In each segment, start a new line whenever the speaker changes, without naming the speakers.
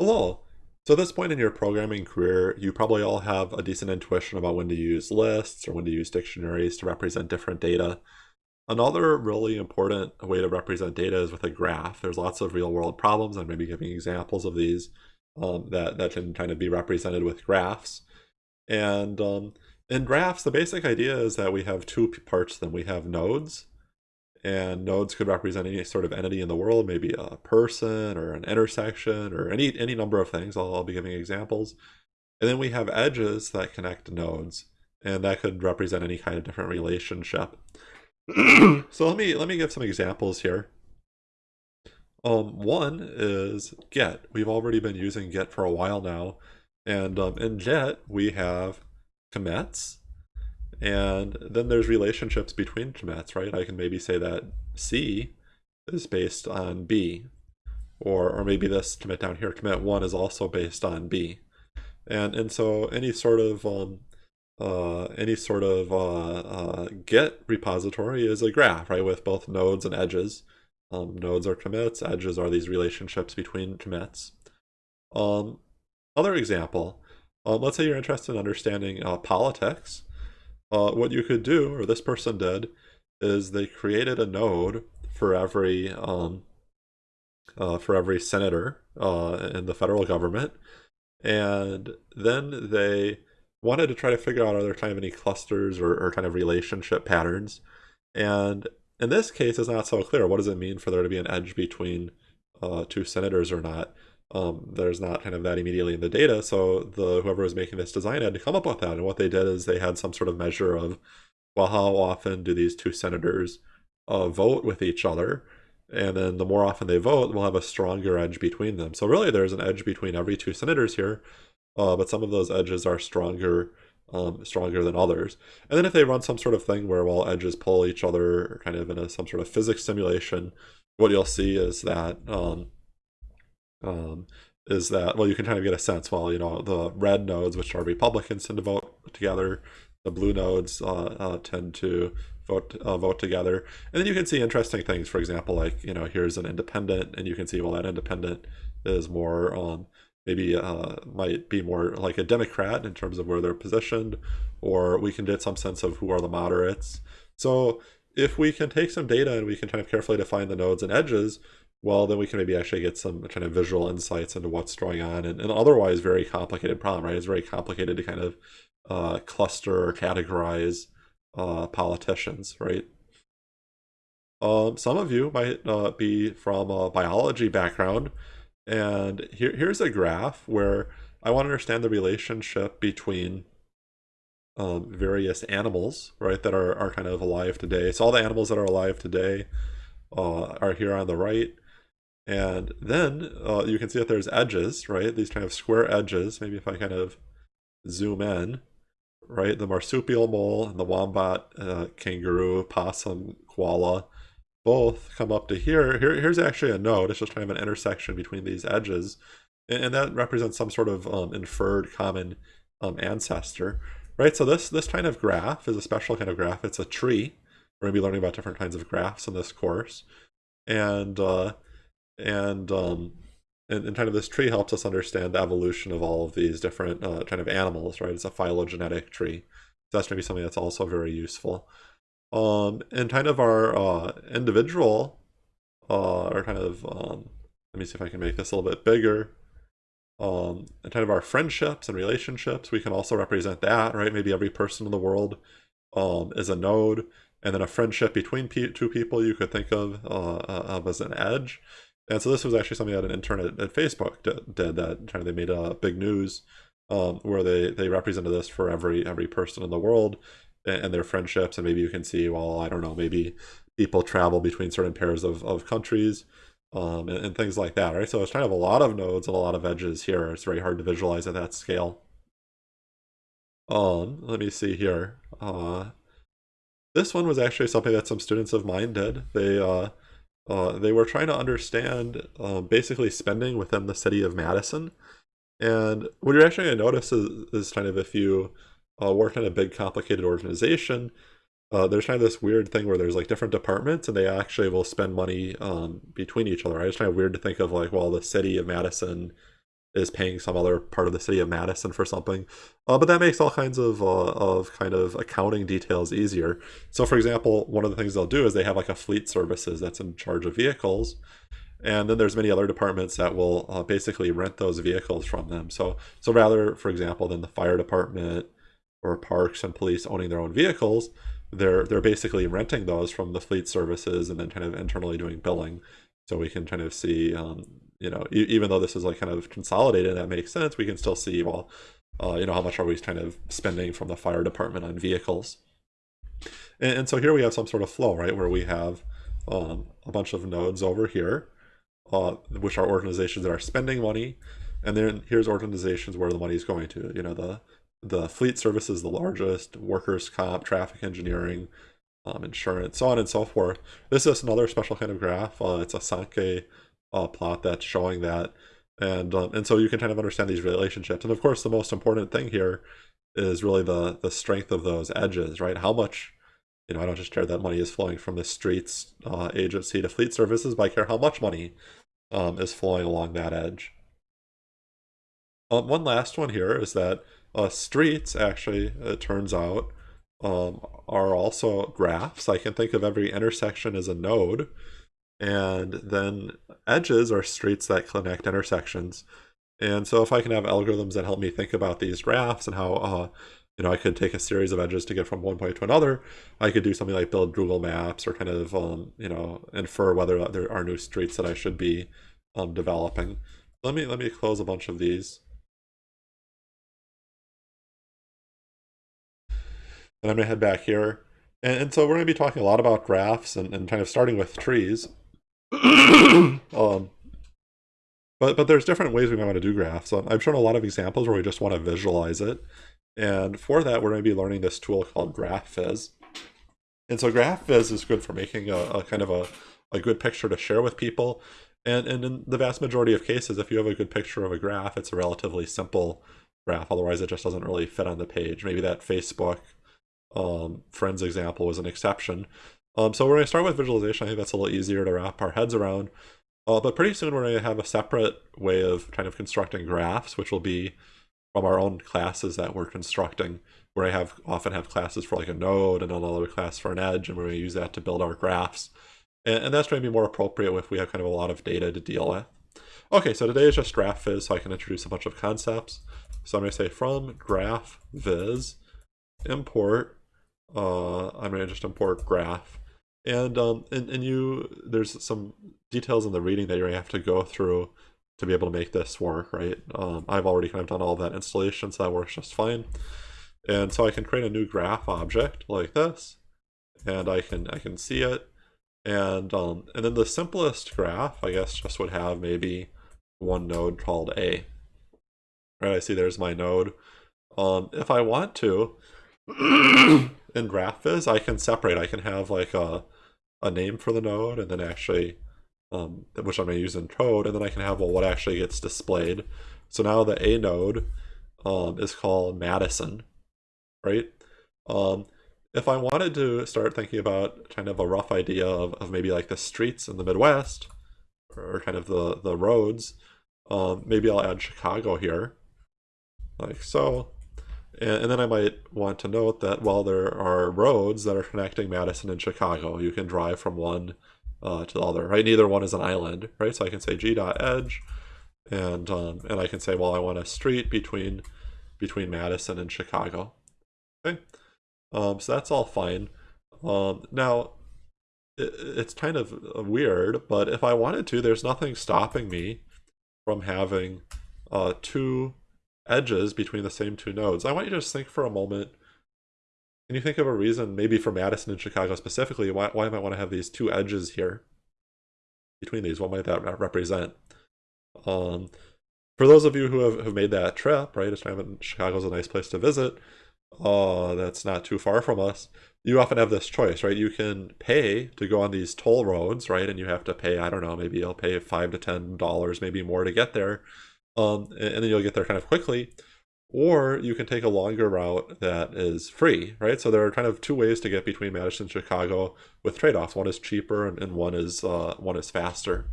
Hello. So at this point in your programming career, you probably all have a decent intuition about when to use lists or when to use dictionaries to represent different data. Another really important way to represent data is with a graph. There's lots of real world problems. I'm maybe giving examples of these um, that, that can kind of be represented with graphs. And um, in graphs, the basic idea is that we have two parts Then We have nodes, and nodes could represent any sort of entity in the world, maybe a person or an intersection or any, any number of things. I'll, I'll be giving examples. And then we have edges that connect nodes, and that could represent any kind of different relationship. so let me let me give some examples here. Um, one is git. We've already been using git for a while now, and um, in git we have commits, and then there's relationships between commits, right? I can maybe say that C is based on B, or, or maybe this commit down here, commit 1 is also based on B. And, and so any sort of um, uh, any sort of uh, uh, git repository is a graph, right, with both nodes and edges. Um, nodes are commits, edges are these relationships between commits. Um, other example, um, let's say you're interested in understanding uh, politics uh, what you could do, or this person did, is they created a node for every um, uh, for every senator uh, in the federal government, and then they wanted to try to figure out are there kind of any clusters or, or kind of relationship patterns, and in this case, it's not so clear. What does it mean for there to be an edge between uh, two senators or not? Um, there's not kind of that immediately in the data. So the whoever was making this design had to come up with that. And what they did is they had some sort of measure of, well, how often do these two senators uh, vote with each other? And then the more often they vote, we'll have a stronger edge between them. So really there's an edge between every two senators here, uh, but some of those edges are stronger um, stronger than others. And then if they run some sort of thing where well edges pull each other kind of in a, some sort of physics simulation, what you'll see is that um, um, is that well you can kind of get a sense well you know the red nodes which are republicans tend to vote together the blue nodes uh, uh, tend to vote uh, vote together. And then you can see interesting things for example like you know here's an independent and you can see well that independent is more um, maybe uh, might be more like a democrat in terms of where they're positioned or we can get some sense of who are the moderates. So if we can take some data and we can kind of carefully define the nodes and edges well, then we can maybe actually get some kind of visual insights into what's going on. And, otherwise, very complicated problem, right? It's very complicated to kind of uh, cluster or categorize uh, politicians, right? Um, some of you might uh, be from a biology background, and here, here's a graph where I want to understand the relationship between um, various animals, right, that are, are kind of alive today. So all the animals that are alive today uh, are here on the right. And then uh, you can see that there's edges, right? These kind of square edges. Maybe if I kind of zoom in, right? The marsupial mole and the wombat, uh, kangaroo, possum, koala, both come up to here. here. Here's actually a node. It's just kind of an intersection between these edges. And, and that represents some sort of um, inferred common um, ancestor, right? So this, this kind of graph is a special kind of graph. It's a tree. We're going to be learning about different kinds of graphs in this course. And uh, and um, and, and, kind of this tree helps us understand the evolution of all of these different uh, kind of animals, right? It's a phylogenetic tree. So that's maybe something that's also very useful. Um, and kind of our uh, individual, uh, or kind of, um, let me see if I can make this a little bit bigger. Um, and kind of our friendships and relationships, we can also represent that, right? Maybe every person in the world um, is a node, and then a friendship between two people you could think of, uh, of as an edge. And so this was actually something that an intern at, at Facebook did, did, that kind of they made a big news um, where they they represented this for every every person in the world and, and, their friendships. And maybe you can see well I don't know maybe people travel between certain pairs of, of countries um, and, and, things like that right? So it's kind of a lot of nodes and a lot of edges here. It's very hard to visualize at that scale. Um let me see here. Uh, this one was actually something that some students of mine did. They uh, uh, they were trying to understand uh, basically spending within the city of Madison. And what you're actually going to notice is, is kind of if you uh, work in a big complicated organization, uh, there's kind of this weird thing where there's like different departments and they actually will spend money um, between each other. Right? It's kind of weird to think of like, well, the city of Madison is paying some other part of the city of Madison for something. Uh, but that makes all kinds of uh, of kind of accounting details easier. So, for example, one of the things they'll do is they have like a fleet services that's in charge of vehicles, and then there's many other departments that will uh, basically rent those vehicles from them. So, so rather, for example, than the fire department or parks and police owning their own vehicles, they're they're basically renting those from the fleet services and then kind of internally doing billing. So we can kind of see um, you know, e even though this is like kind of consolidated, that makes sense. We can still see, well, uh, you know, how much are we kind of spending from the fire department on vehicles? And, and so here we have some sort of flow, right, where we have um, a bunch of nodes over here, uh, which are organizations that are spending money, and then here's organizations where the money is going to. You know, the the fleet service is the largest, workers' comp, traffic engineering, um, insurance, so on and so forth. This is another special kind of graph. Uh, it's a Sankey uh, plot that's showing that. And, um, and so you can kind of understand these relationships. And of course, the most important thing here is really the, the strength of those edges, right? How much, you know, I don't just care that money is flowing from the streets uh, agency to fleet services, but I care how much money um, is flowing along that edge. Um, one last one here is that uh, streets actually, it turns out, um, are also graphs. I can think of every intersection as a node. And then edges are streets that connect intersections. And so if I can have algorithms that help me think about these graphs and how, uh, you know, I could take a series of edges to get from one point to another, I could do something like build Google Maps or kind of, um, you know, infer whether there are new streets that I should be um, developing. Let me, let me close a bunch of these. And I'm to head back here. And, and, so we're to be talking a lot about graphs and, and kind of starting with trees. um, but but there's different ways we might want to do graphs. Um, I've shown a lot of examples where we just want to visualize it. And for that, we're going to be learning this tool called GraphViz. And so GraphViz is good for making a, a kind of a, a good picture to share with people. And, and in the vast majority of cases, if you have a good picture of a graph, it's a relatively simple graph. Otherwise, it just doesn't really fit on the page. Maybe that Facebook um, Friends example was an exception. Um, so we're going to start with visualization. I think that's a little easier to wrap our heads around. Uh, but pretty soon we're going to have a separate way of kind of constructing graphs, which will be from our own classes that we're constructing, where I have often have classes for like a node and another class for an edge, and we're going to use that to build our graphs. And, and that's going to be more appropriate if we have kind of a lot of data to deal with. Okay, so today is just GraphViz, so I can introduce a bunch of concepts. So I'm going to say from GraphViz import, uh, I'm going to just import graph and um and, and you there's some details in the reading that gonna have to go through to be able to make this work right? Um, I've already kind of done all that installation so that works just fine. And so I can create a new graph object like this and I can I can see it. And um and then the simplest graph I guess just would have maybe one node called A. Right I see there's my node. Um if I want to in GraphViz, I can separate. I can have like a, a name for the node and then actually, um, which I'm going to use in code, and then I can have, well, what actually gets displayed. So now the A node um, is called Madison, right? Um, if I wanted to start thinking about kind of a rough idea of, of maybe like the streets in the Midwest, or kind of the, the roads, um, maybe I'll add Chicago here, like so. And, then I might want to note that while there are roads that are connecting Madison and Chicago, you can drive from one uh, to the other, right? Neither one is an island, right? So I can say g.edge, and um, and I can say, well, I want a street between between Madison and Chicago. Okay, um, so that's all fine. Um, now, it, it's kind of weird, but if I wanted to, there's nothing stopping me from having uh, two edges between the same two nodes. I want you to just think for a moment. Can you think of a reason, maybe for Madison and Chicago specifically, why, why I might want to have these two edges here between these? What might that represent? Um, for those of you who have, have made that trip, right, Chicago's a nice place to visit. Uh, that's not too far from us. You often have this choice, right? You can pay to go on these toll roads, right? And you have to pay, I don't know, maybe you'll pay five to ten dollars, maybe more to get there um, and then you'll get there kind of quickly. Or you can take a longer route that is free, right? So there are kind of two ways to get between Madison and Chicago with trade-offs. One is cheaper and, and one is uh, one is faster.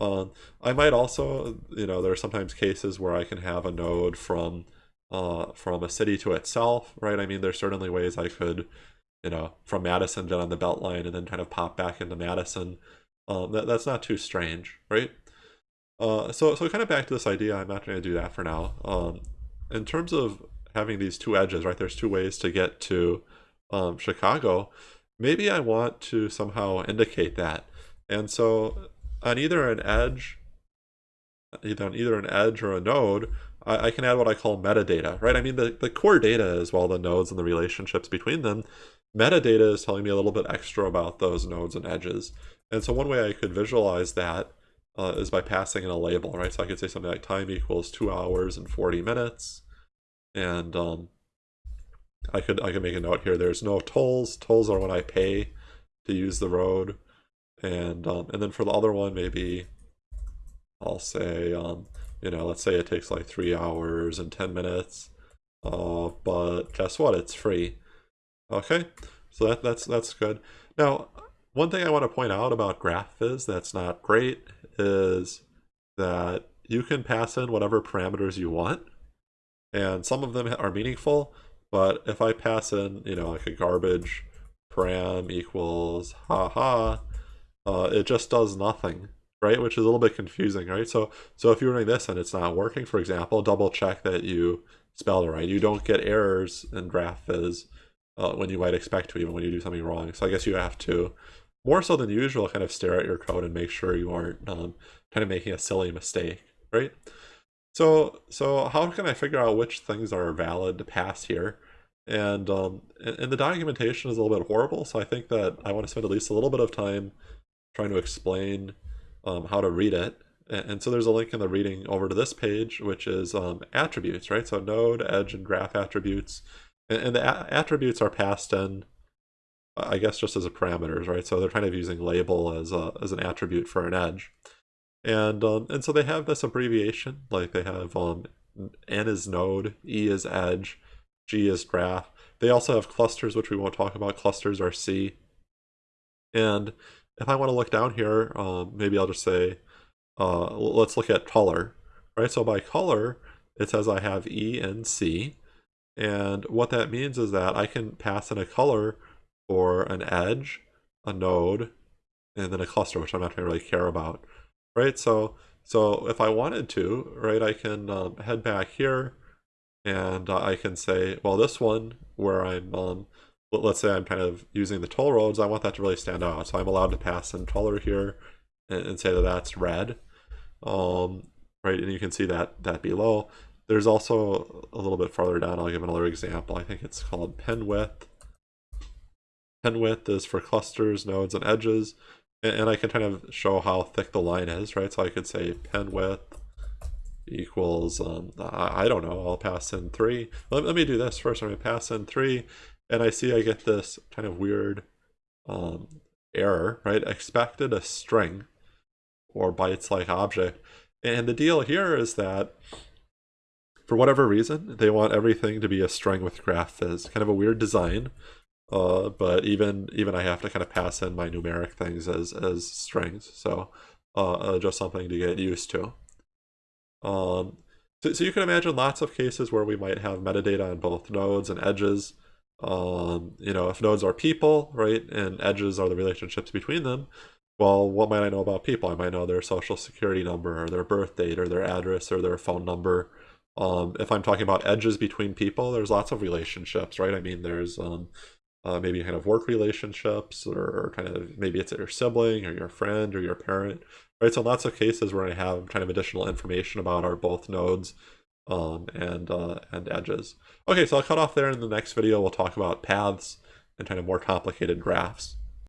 Um, I might also, you know, there are sometimes cases where I can have a node from uh, from a city to itself, right? I mean, there's certainly ways I could, you know, from Madison down on the Beltline and then kind of pop back into Madison. Um, that, that's not too strange, right? Uh, so, so kind of back to this idea, I'm not going to do that for now. Um, in terms of having these two edges, right, there's two ways to get to um, Chicago. Maybe I want to somehow indicate that. And so on either an edge, either on either an edge or a node, I, I can add what I call metadata, right? I mean, the, the core data is well the nodes and the relationships between them. Metadata is telling me a little bit extra about those nodes and edges. And so one way I could visualize that uh, is by passing in a label, right? So I could say something like time equals two hours and 40 minutes. And um, I could I could make a note here. There's no tolls. Tolls are when I pay to use the road. And um, and then for the other one, maybe I'll say, um, you know, let's say it takes like three hours and 10 minutes. Uh, but guess what? It's free. Okay, so that, that's that's good. Now, one thing I want to point out about GraphViz that's not great is that you can pass in whatever parameters you want, and some of them are meaningful, but if I pass in, you know, like a garbage param equals haha, uh, it just does nothing, right? Which is a little bit confusing, right? So, so if you're doing this and it's not working, for example, double check that you spelled it right. You don't get errors in GraphViz uh, when you might expect to, even when you do something wrong. So I guess you have to more so than usual, kind of stare at your code and make sure you aren't um, kind of making a silly mistake, right? So, so how can I figure out which things are valid to pass here? And, um, and the documentation is a little bit horrible, so I think that I want to spend at least a little bit of time trying to explain um, how to read it. And, so there's a link in the reading over to this page, which is um, attributes, right? So node, edge, and graph attributes. And, and the attributes are passed in I guess just as a parameters, right? So they're kind of using label as a, as an attribute for an edge. And um, and so they have this abbreviation, like they have um, N is node, E is edge, G is graph. They also have clusters, which we won't talk about. Clusters are C. And if I want to look down here, um, maybe I'll just say, uh, let's look at color, right? So by color, it says I have E and C. And what that means is that I can pass in a color for an edge, a node, and then a cluster, which I'm not going to really care about, right? So, so if I wanted to, right, I can um, head back here, and uh, I can say, well, this one where I'm, um, let's say I'm kind of using the toll roads, I want that to really stand out. So I'm allowed to pass in color here and, and say that that's red, um, right? And you can see that that below. There's also a little bit farther down, I'll give another example. I think it's called pen width pen width is for clusters, nodes, and edges. And, I can kind of show how thick the line is, right? So I could say pen width equals, um, I, don't know, I'll pass in three. Let, let me do this first. I'm going to pass in three, and I see I get this kind of weird um, error, right? Expected a string or bytes-like object. And the deal here is that for whatever reason, they want everything to be a string with GraphViz. Kind of a weird design. Uh, but even even I have to kind of pass in my numeric things as as strings, so uh, uh, just something to get used to. Um, so, so you can imagine lots of cases where we might have metadata on both nodes and edges. Um, you know, if nodes are people, right, and edges are the relationships between them, well, what might I know about people? I might know their social security number or their birth date or their address or their phone number. Um, if I'm talking about edges between people, there's lots of relationships, right? I mean, there's um, uh, maybe kind of work relationships or kind of maybe it's your sibling or your friend or your parent right? So lots of cases we're going to have kind of additional information about our both nodes um, and uh, and edges. Okay so I'll cut off there in the next video. We'll talk about paths and kind of more complicated graphs